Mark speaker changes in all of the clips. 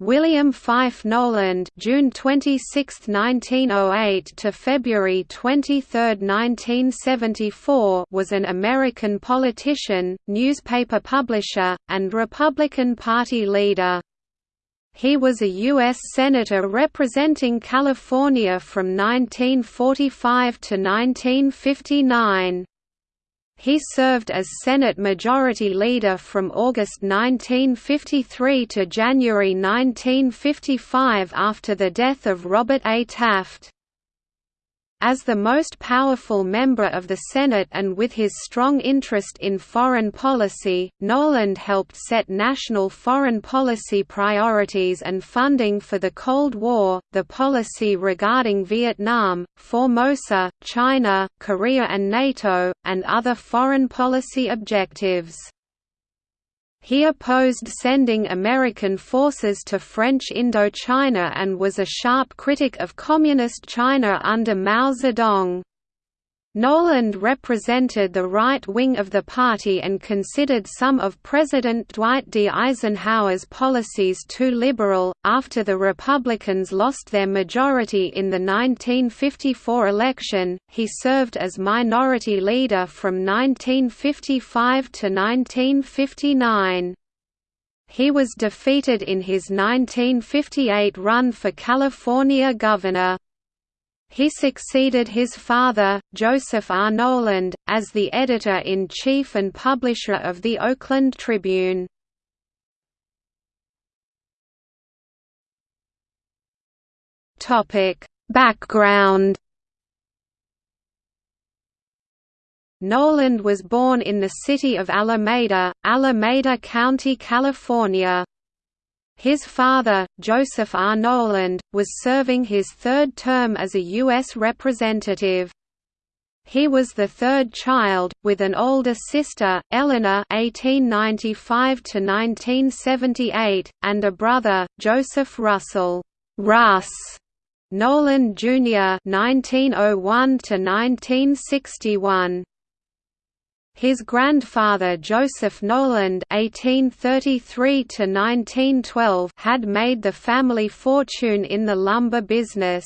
Speaker 1: William Fife Knowland June 26, 1908 to February 23, 1974 was an American politician, newspaper publisher, and Republican Party leader. He was a U.S. Senator representing California from 1945 to 1959. He served as Senate Majority Leader from August 1953 to January 1955 after the death of Robert A. Taft. As the most powerful member of the Senate and with his strong interest in foreign policy, Knowland helped set national foreign policy priorities and funding for the Cold War, the policy regarding Vietnam, Formosa, China, Korea and NATO, and other foreign policy objectives. He opposed sending American forces to French Indochina and was a sharp critic of Communist China under Mao Zedong. Knowland represented the right wing of the party and considered some of President Dwight D. Eisenhower's policies too liberal. After the Republicans lost their majority in the 1954 election, he served as minority leader from 1955 to 1959. He was defeated in his 1958 run for California governor. He succeeded his father, Joseph R. Knowland, as the editor-in-chief and publisher of the Oakland Tribune. Background Knowland was born in the city of Alameda, Alameda County, California. His father, Joseph R. Knowland, was serving his third term as a U.S. representative. He was the third child, with an older sister, Eleanor (1895–1978), and a brother, Joseph Russell Russ Knowland Jr. (1901–1961). His grandfather Joseph Knowland (1833–1912) had made the family fortune in the lumber business.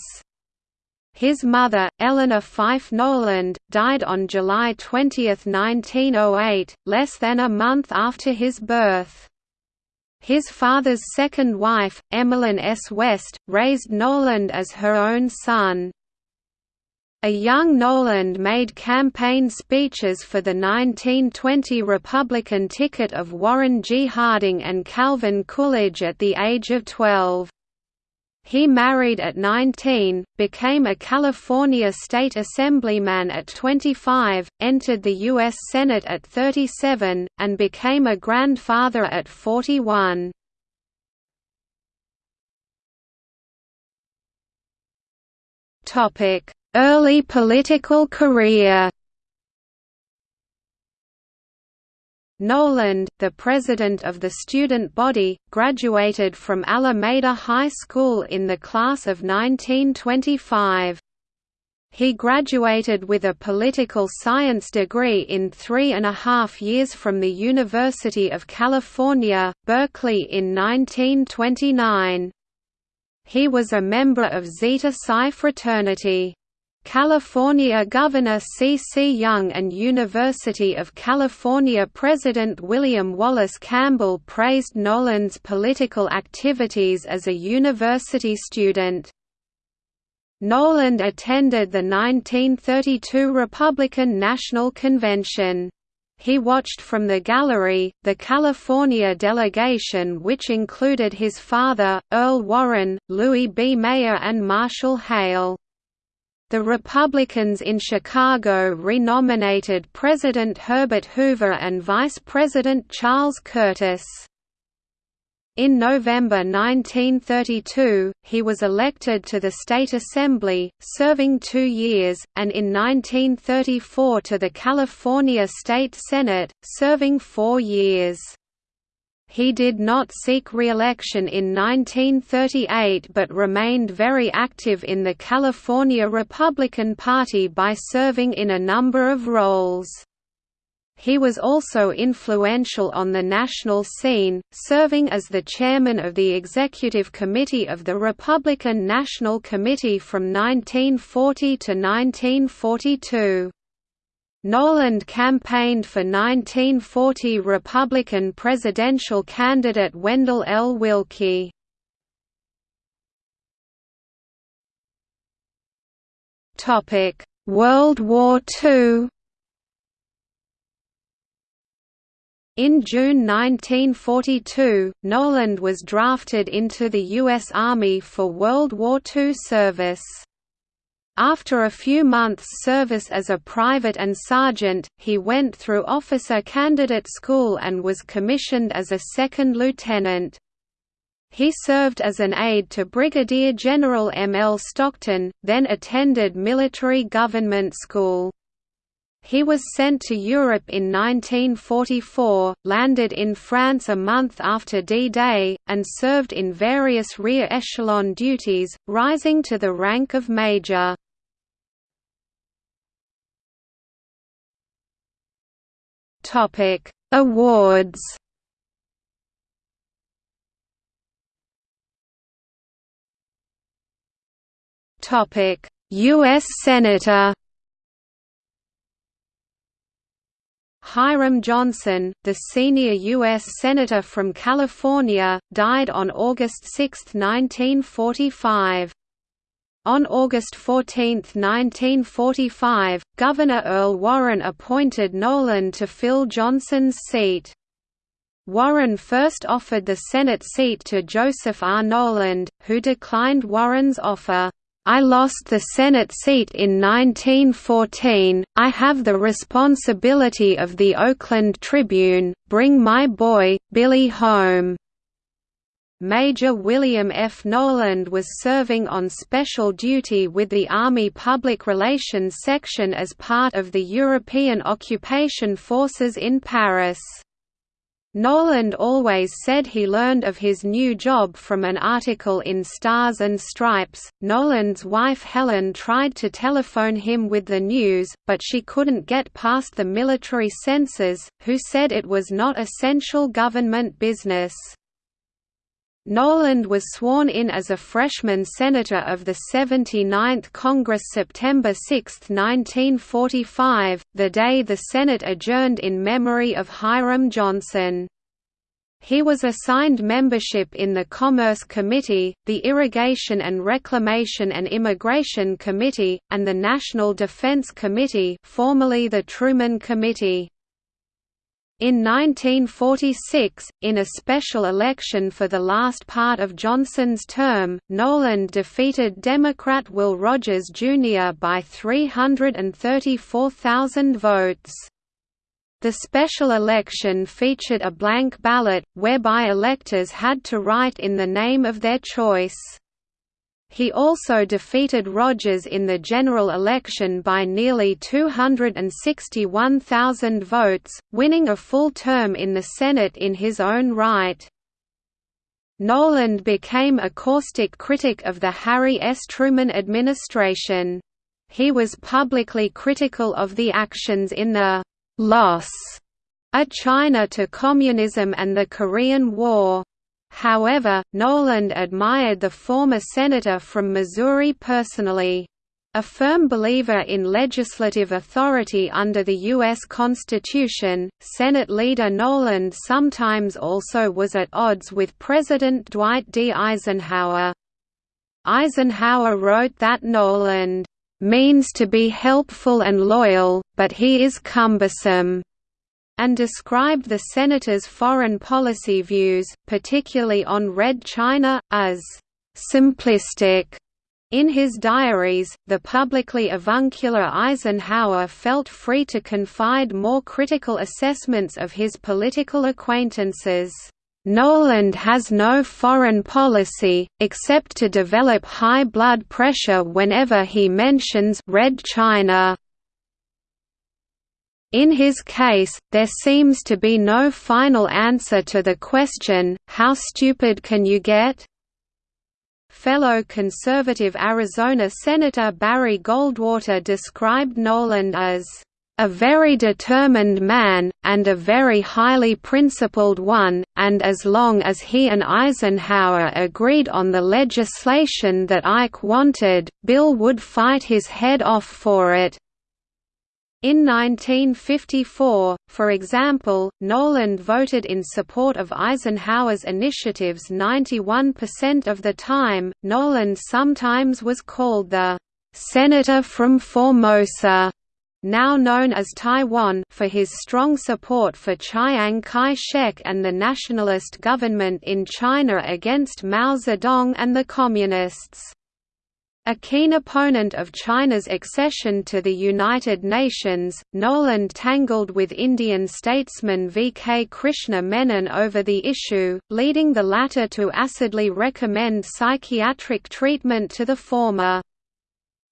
Speaker 1: His mother, Eleanor Fife Knowland, died on July 20, 1908, less than a month after his birth. His father's second wife, Emmeline S. West, raised Knowland as her own son. A young Knowland made campaign speeches for the 1920 Republican ticket of Warren G. Harding and Calvin Coolidge at the age of 12. He married at 19, became a California State Assemblyman at 25, entered the U.S. Senate at 37, and became a grandfather at 41. Topic Early political career Knowland, the president of the student body, graduated from Alameda High School in the class of 1925. He graduated with a political science degree in three and a half years from the University of California, Berkeley in 1929. He was a member of Zeta Psi fraternity. California Governor C. C. Young and University of California President William Wallace Campbell praised Knowland's political activities as a university student. Knowland attended the 1932 Republican National Convention. He watched from the gallery, the California delegation which included his father, Earl Warren, Louis B. Mayer and Marshall Hale. The Republicans in Chicago renominated President Herbert Hoover and Vice President Charles Curtis. In November 1932, he was elected to the State Assembly, serving two years, and in 1934 to the California State Senate, serving four years. He did not seek re-election in 1938 but remained very active in the California Republican Party by serving in a number of roles. He was also influential on the national scene, serving as the chairman of the executive committee of the Republican National Committee from 1940 to 1942. Knowland campaigned for 1940 Republican presidential candidate Wendell L. Willkie. World War II In June 1942, Knowland was drafted into the U.S. Army for World War II service. After a few months' service as a private and sergeant, he went through officer candidate school and was commissioned as a second lieutenant. He served as an aide to Brigadier General M. L. Stockton, then attended military government school. He was sent to Europe in 1944, landed in France a month after D-Day, and served in various rear echelon duties, rising to the rank of major. Awards Topic U.S. Senator Hiram Johnson, the senior U.S. Senator from California, died on August 6, 1945. On August 14, 1945, Governor Earl Warren appointed Knowland to fill Johnson's seat. Warren first offered the Senate seat to Joseph R. Knowland, who declined Warren's offer. I lost the Senate seat in 1914, I have the responsibility of the Oakland Tribune, bring my boy, Billy home." Major William F. Knowland was serving on special duty with the Army Public Relations Section as part of the European occupation forces in Paris. Knowland always said he learned of his new job from an article in Stars and Stripes. Knowland's wife Helen tried to telephone him with the news, but she couldn't get past the military censors, who said it was not essential government business. Knowland was sworn in as a freshman senator of the 79th Congress September 6, 1945, the day the Senate adjourned in memory of Hiram Johnson. He was assigned membership in the Commerce Committee, the Irrigation and Reclamation and Immigration Committee, and the National Defense Committee formerly the Truman Committee. In 1946, in a special election for the last part of Johnson's term, Knowland defeated Democrat Will Rogers Jr. by 334,000 votes. The special election featured a blank ballot, whereby electors had to write in the name of their choice. He also defeated Rogers in the general election by nearly 261,000 votes, winning a full term in the Senate in his own right. Knowland became a caustic critic of the Harry S. Truman administration. He was publicly critical of the actions in the «loss» of China to communism and the Korean War. However, Knowland admired the former senator from Missouri personally. A firm believer in legislative authority under the U.S. Constitution, Senate leader Knowland sometimes also was at odds with President Dwight D. Eisenhower. Eisenhower wrote that Knowland, "...means to be helpful and loyal, but he is cumbersome." And described the senator's foreign policy views, particularly on Red China, as simplistic. In his diaries, the publicly avuncular Eisenhower felt free to confide more critical assessments of his political acquaintances. Knowland has no foreign policy, except to develop high blood pressure whenever he mentions Red China. In his case, there seems to be no final answer to the question, how stupid can you get? Fellow conservative Arizona Senator Barry Goldwater described Knowland as a very determined man, and a very highly principled one, and as long as he and Eisenhower agreed on the legislation that Ike wanted, Bill would fight his head off for it. In 1954, for example, Knowland voted in support of Eisenhower's initiatives 91% of the time. Knowland sometimes was called the Senator from Formosa now known as Taiwan for his strong support for Chiang Kai-shek and the nationalist government in China against Mao Zedong and the Communists. A keen opponent of China's accession to the United Nations, Knowland tangled with Indian statesman V. K. Krishna Menon over the issue, leading the latter to acidly recommend psychiatric treatment to the former.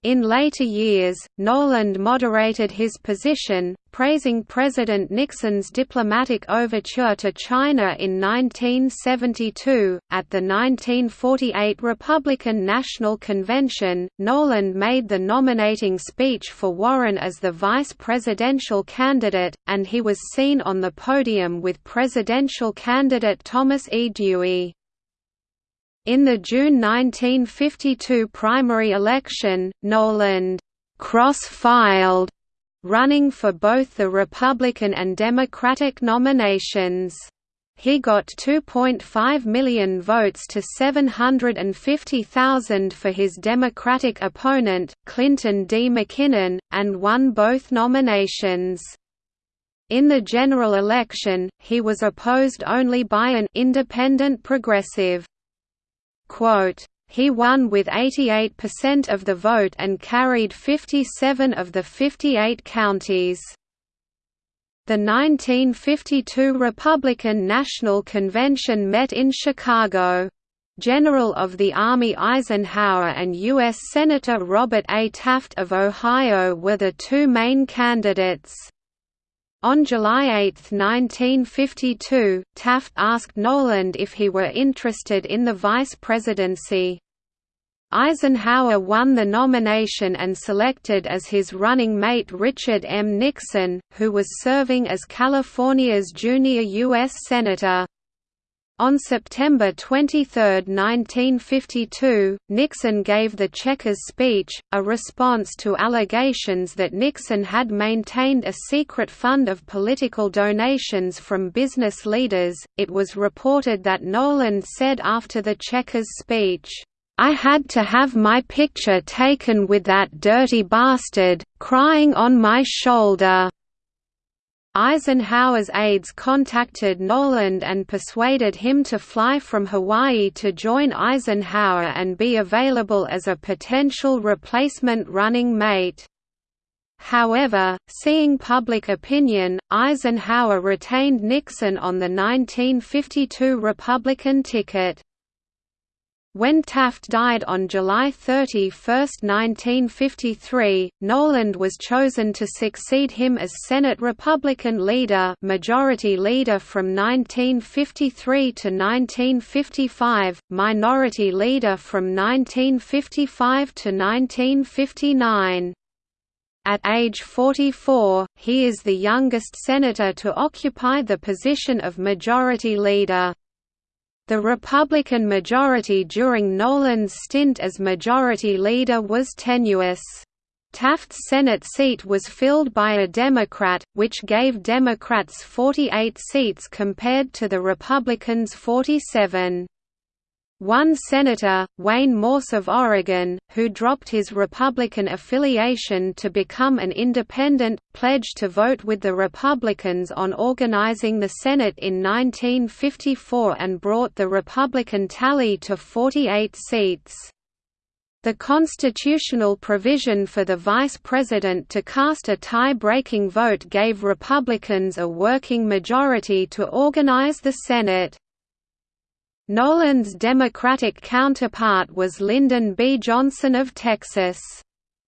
Speaker 1: In later years, Knowland moderated his position, praising President Nixon's diplomatic overture to China in 1972. At the 1948 Republican National Convention, Knowland made the nominating speech for Warren as the vice presidential candidate, and he was seen on the podium with presidential candidate Thomas E. Dewey. In the June 1952 primary election, Knowland cross-filed, running for both the Republican and Democratic nominations. He got 2.5 million votes to 750,000 for his Democratic opponent, Clinton D. McKinnon, and won both nominations. In the general election, he was opposed only by an independent progressive. He won with 88% of the vote and carried 57 of the 58 counties. The 1952 Republican National Convention met in Chicago. General of the Army Eisenhower and U.S. Senator Robert A. Taft of Ohio were the two main candidates. On July 8, 1952, Taft asked Knowland if he were interested in the vice presidency. Eisenhower won the nomination and selected as his running mate Richard M. Nixon, who was serving as California's junior U.S. Senator. On September 23, 1952, Nixon gave the Checkers speech, a response to allegations that Nixon had maintained a secret fund of political donations from business leaders. It was reported that Knowland said after the Checkers speech, I had to have my picture taken with that dirty bastard, crying on my shoulder. Eisenhower's aides contacted Knowland and persuaded him to fly from Hawaii to join Eisenhower and be available as a potential replacement running mate. However, seeing public opinion, Eisenhower retained Nixon on the 1952 Republican ticket. When Taft died on July 31, 1953, Knowland was chosen to succeed him as Senate Republican leader Majority Leader from 1953 to 1955, Minority Leader from 1955 to 1959. At age 44, he is the youngest senator to occupy the position of Majority Leader. The Republican majority during Knowland's stint as Majority Leader was tenuous. Taft's Senate seat was filled by a Democrat, which gave Democrats 48 seats compared to the Republicans' 47. One senator, Wayne Morse of Oregon, who dropped his Republican affiliation to become an independent, pledged to vote with the Republicans on organizing the Senate in 1954 and brought the Republican tally to 48 seats. The constitutional provision for the vice president to cast a tie-breaking vote gave Republicans a working majority to organize the Senate. Knowland's Democratic counterpart was Lyndon B. Johnson of Texas.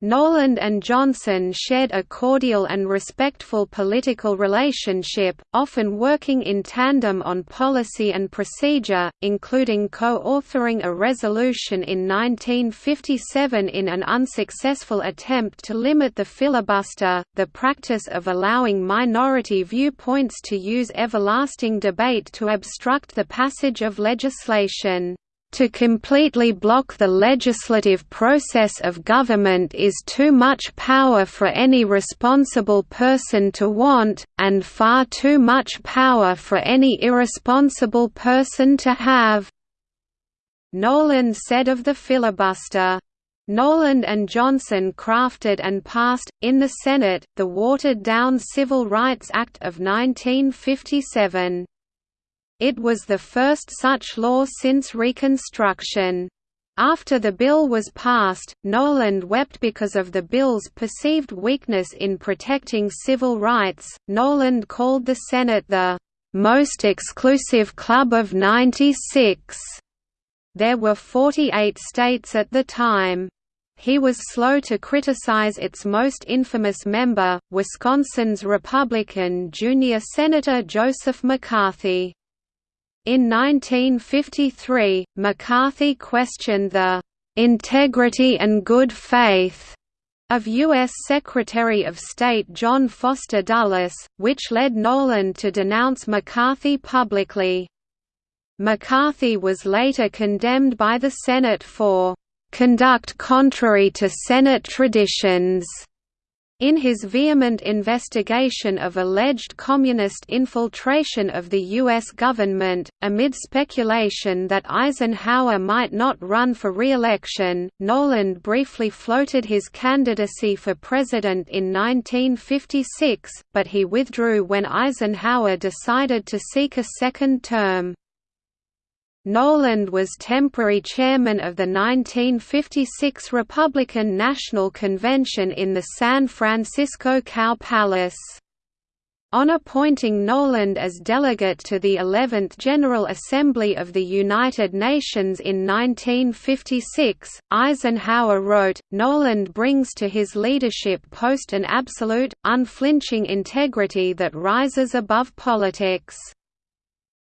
Speaker 1: Knowland and Johnson shared a cordial and respectful political relationship, often working in tandem on policy and procedure, including co-authoring a resolution in 1957 in an unsuccessful attempt to limit the filibuster, the practice of allowing minority viewpoints to use everlasting debate to obstruct the passage of legislation. To completely block the legislative process of government is too much power for any responsible person to want, and far too much power for any irresponsible person to have." Knowland said of the filibuster. Knowland and Johnson crafted and passed, in the Senate, the watered-down Civil Rights Act of 1957. It was the first such law since Reconstruction. After the bill was passed, Knowland wept because of the bill's perceived weakness in protecting civil rights. Knowland called the Senate the most exclusive club of 96. There were 48 states at the time. He was slow to criticize its most infamous member, Wisconsin's Republican junior Senator Joseph McCarthy. In 1953, McCarthy questioned the "...integrity and good faith." of U.S. Secretary of State John Foster Dulles, which led Knowland to denounce McCarthy publicly. McCarthy was later condemned by the Senate for "...conduct contrary to Senate traditions." In his vehement investigation of alleged communist infiltration of the U.S. government, amid speculation that Eisenhower might not run for re-election, Knowland briefly floated his candidacy for president in 1956, but he withdrew when Eisenhower decided to seek a second term. Knowland was temporary chairman of the 1956 Republican National Convention in the San Francisco Cow Palace. On appointing Knowland as delegate to the 11th General Assembly of the United Nations in 1956, Eisenhower wrote, Knowland brings to his leadership post an absolute, unflinching integrity that rises above politics.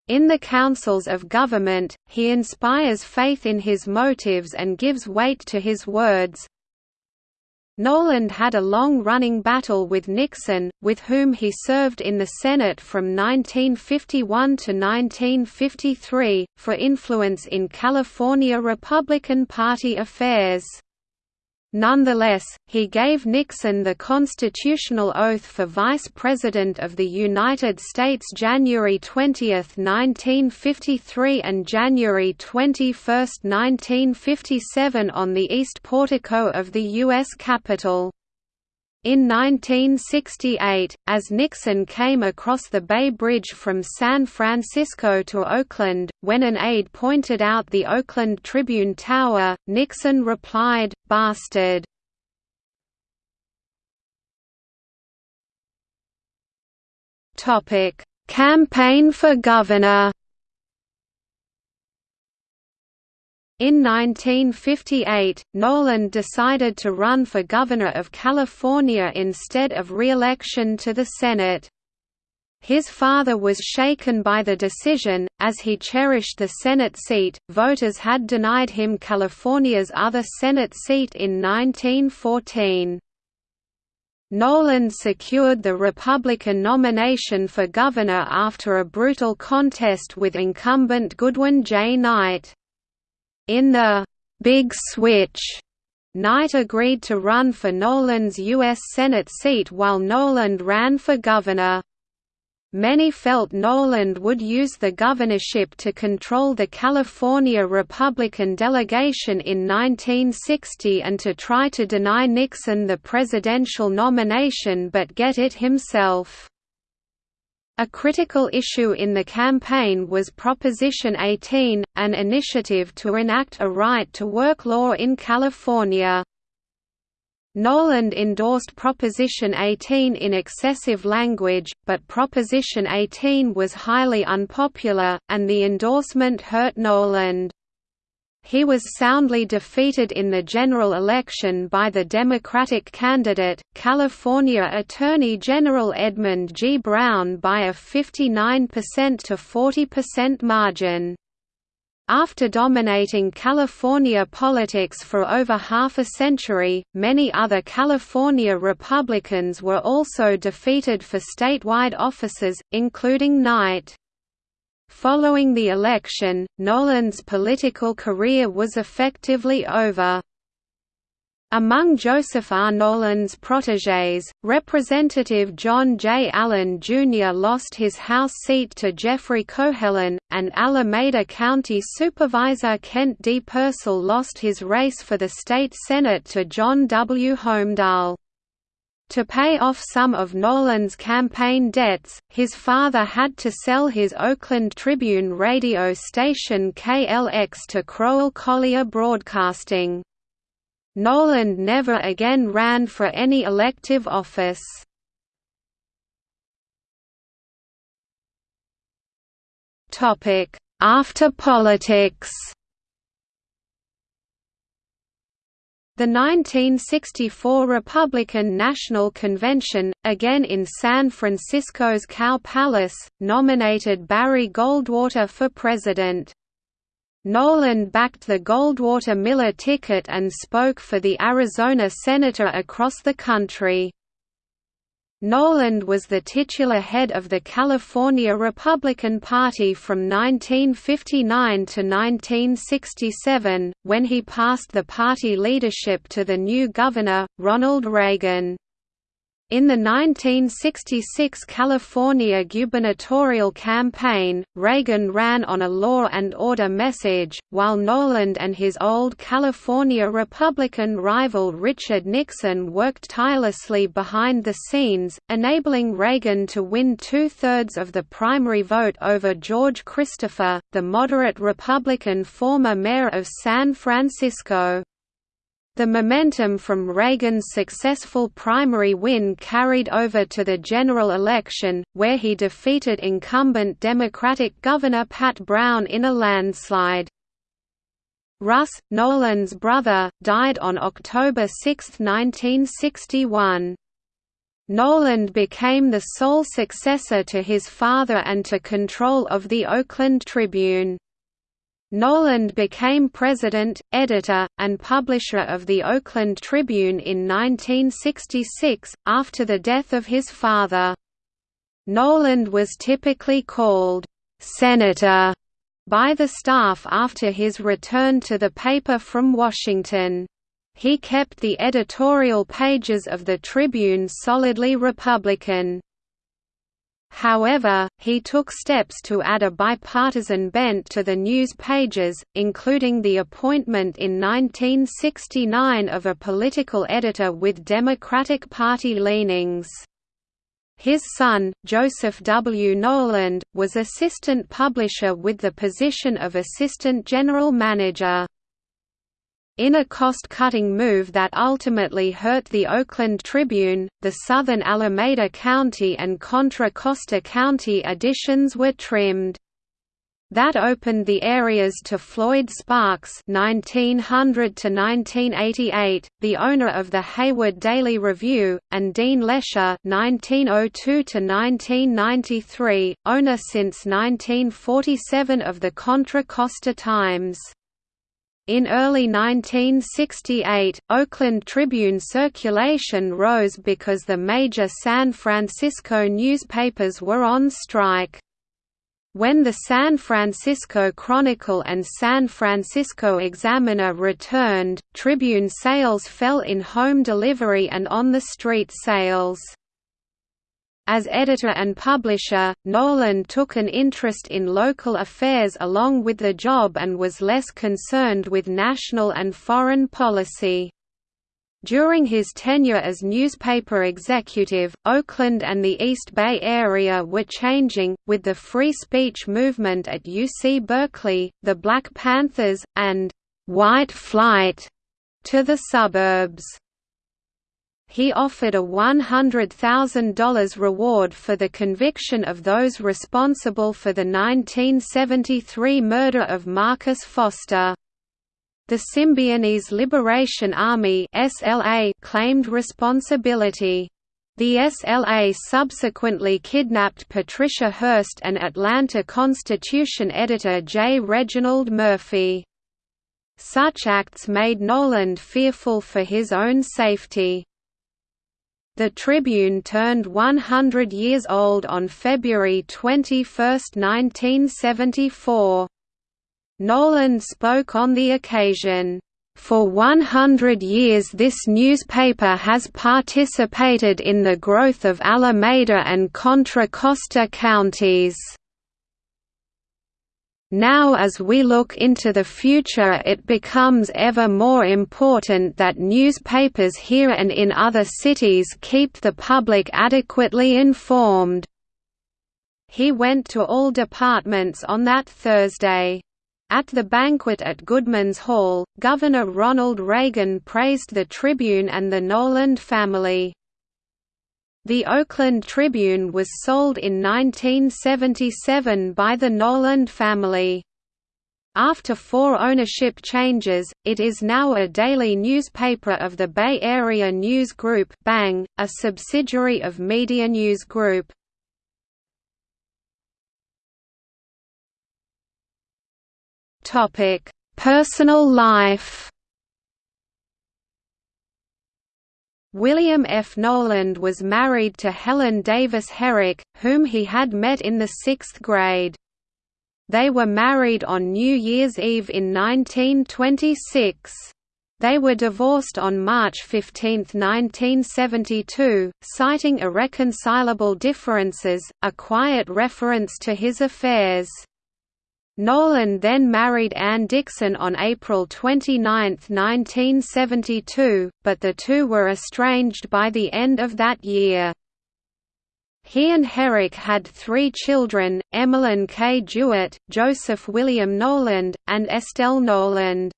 Speaker 1: In the councils of government, he inspires faith in his motives and gives weight to his words. Knowland had a long-running battle with Nixon, with whom he served in the Senate from 1951 to 1953, for influence in California Republican Party affairs. Nonetheless, he gave Nixon the constitutional oath for Vice President of the United States January 20, 1953 and January 21, 1957 on the east portico of the U.S. Capitol. In 1968, as Nixon came across the Bay Bridge from San Francisco to Oakland, when an aide pointed out the Oakland Tribune Tower, Nixon replied, bastard. Campaign for governor In 1958, Knowland decided to run for governor of California instead of re-election to the Senate. His father was shaken by the decision, as he cherished the Senate seat. Voters had denied him California's other Senate seat in 1914. Knowland secured the Republican nomination for governor after a brutal contest with incumbent Goodwin J. Knight. In the «Big Switch», Knight agreed to run for Knowland's U.S. Senate seat while Knowland ran for governor. Many felt Knowland would use the governorship to control the California Republican delegation in 1960 and to try to deny Nixon the presidential nomination but get it himself. A critical issue in the campaign was Proposition 18, an initiative to enact a right-to-work law in California. Knowland endorsed Proposition 18 in excessive language, but Proposition 18 was highly unpopular, and the endorsement hurt Knowland. He was soundly defeated in the general election by the Democratic candidate, California Attorney General Edmund G. Brown by a 59% to 40% margin. After dominating California politics for over half a century, many other California Republicans were also defeated for statewide offices, including Knight. Following the election, Knowland's political career was effectively over. Among Joseph R. Knowland's protégés, Representative John J. Allen Jr. lost his House seat to Jeffrey Cohelan, and Alameda County Supervisor Kent D. Purcell lost his race for the state Senate to John W. Holmdahl. To pay off some of Knowland's campaign debts, his father had to sell his Oakland Tribune radio station KLX to Crowell Collier Broadcasting. Knowland never again ran for any elective office. After politics The 1964 Republican National Convention, again in San Francisco's Cow Palace, nominated Barry Goldwater for president. Knowland backed the Goldwater-Miller ticket and spoke for the Arizona senator across the country. Knowland was the titular head of the California Republican Party from 1959 to 1967, when he passed the party leadership to the new governor, Ronald Reagan. In the 1966 California gubernatorial campaign, Reagan ran on a law and order message, while Knowland and his old California Republican rival Richard Nixon worked tirelessly behind the scenes, enabling Reagan to win two-thirds of the primary vote over George Christopher, the moderate Republican former mayor of San Francisco. The momentum from Reagan's successful primary win carried over to the general election, where he defeated incumbent Democratic Governor Pat Brown in a landslide. Russ, Knowland's brother, died on October 6, 1961. Knowland became the sole successor to his father and to control of the Oakland Tribune. Knowland became president, editor, and publisher of the Oakland Tribune in 1966, after the death of his father. Knowland was typically called, "'Senator' by the staff after his return to the paper from Washington. He kept the editorial pages of the Tribune solidly Republican. However, he took steps to add a bipartisan bent to the news pages, including the appointment in 1969 of a political editor with Democratic Party leanings. His son, Joseph W. Knowland, was assistant publisher with the position of assistant general manager. In a cost-cutting move that ultimately hurt the Oakland Tribune, the southern Alameda County and Contra Costa County editions were trimmed. That opened the areas to Floyd Sparks (1900–1988), the owner of the Hayward Daily Review, and Dean Lesher (1902–1993), owner since 1947 of the Contra Costa Times. In early 1968, Oakland Tribune circulation rose because the major San Francisco newspapers were on strike. When the San Francisco Chronicle and San Francisco Examiner returned, Tribune sales fell in home delivery and on-the-street sales. As editor and publisher, Knowland took an interest in local affairs along with the job and was less concerned with national and foreign policy. During his tenure as newspaper executive, Oakland and the East Bay Area were changing, with the free speech movement at UC Berkeley, the Black Panthers, and «white flight» to the suburbs he offered a $100,000 reward for the conviction of those responsible for the 1973 murder of Marcus Foster. The Symbionese Liberation Army claimed responsibility. The SLA subsequently kidnapped Patricia Hearst and Atlanta Constitution editor J. Reginald Murphy. Such acts made Knowland fearful for his own safety. The Tribune turned 100 years old on February 21, 1974. Knowland spoke on the occasion. For 100 years this newspaper has participated in the growth of Alameda and Contra Costa counties. Now as we look into the future it becomes ever more important that newspapers here and in other cities keep the public adequately informed." He went to all departments on that Thursday. At the banquet at Goodman's Hall, Governor Ronald Reagan praised the Tribune and the Knowland family. The Oakland Tribune was sold in 1977 by the Knowland family. After four ownership changes, it is now a daily newspaper of the Bay Area News Group BANG, a subsidiary of Media News Group. Personal life. William F. Knowland was married to Helen Davis Herrick, whom he had met in the sixth grade. They were married on New Year's Eve in 1926. They were divorced on March 15, 1972, citing irreconcilable differences, a quiet reference to his affairs. Knowland then married Ann Dixon on April 29, 1972, but the two were estranged by the end of that year. He and Herrick had three children, Emmeline K. Jewett, Joseph William Knowland, and Estelle Knowland.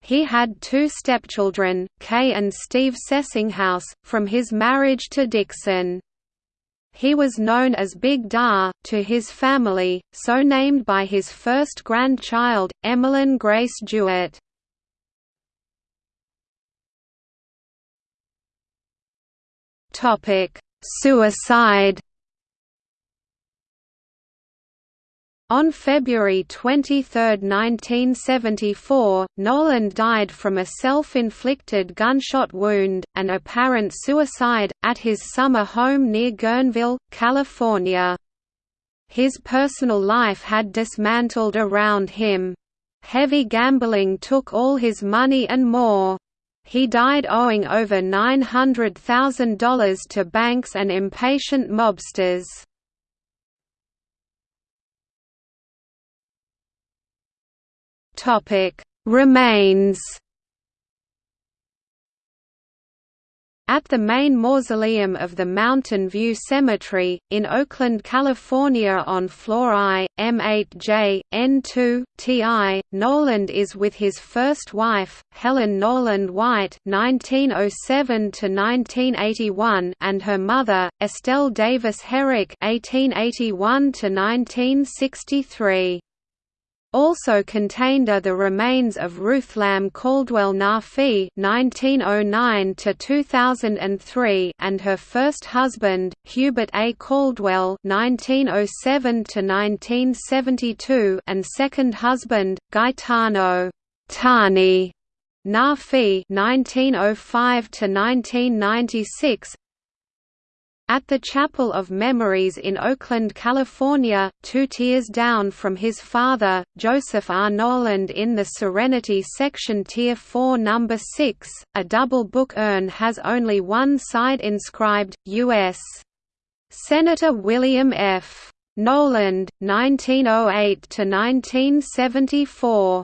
Speaker 1: He had two stepchildren, Kay and Steve Sessinghouse, from his marriage to Dixon. He was known as Big Dar, to his family, so named by his first grandchild, Emmeline Grace Jewett. Suicide On February 23, 1974, Knowland died from a self-inflicted gunshot wound, an apparent suicide, at his summer home near Guerneville, California. His personal life had dismantled around him. Heavy gambling took all his money and more. He died owing over $900,000 to banks and impatient mobsters. Topic: Remains. At the main mausoleum of the Mountain View Cemetery, in Oakland, California on floor I, M8J, N2, TI, Knowland is with his first wife, Helen Knowland White (1907–1981) and her mother, Estelle Davis Herrick (1881–1963). Also contained are the remains of Ruth Lamb Caldwell Na-Fi (1909–2003) and her first husband, Hubert A. Caldwell (1907–1972), and second husband, Gaetano Tani Na-Fi (1905–1996). At the Chapel of Memories in Oakland, California, two tiers down from his father, Joseph R. Knowland in the Serenity Section Tier 4 No. 6, a double book urn has only one side inscribed, U.S. Senator William F. Knowland, 1908–1974.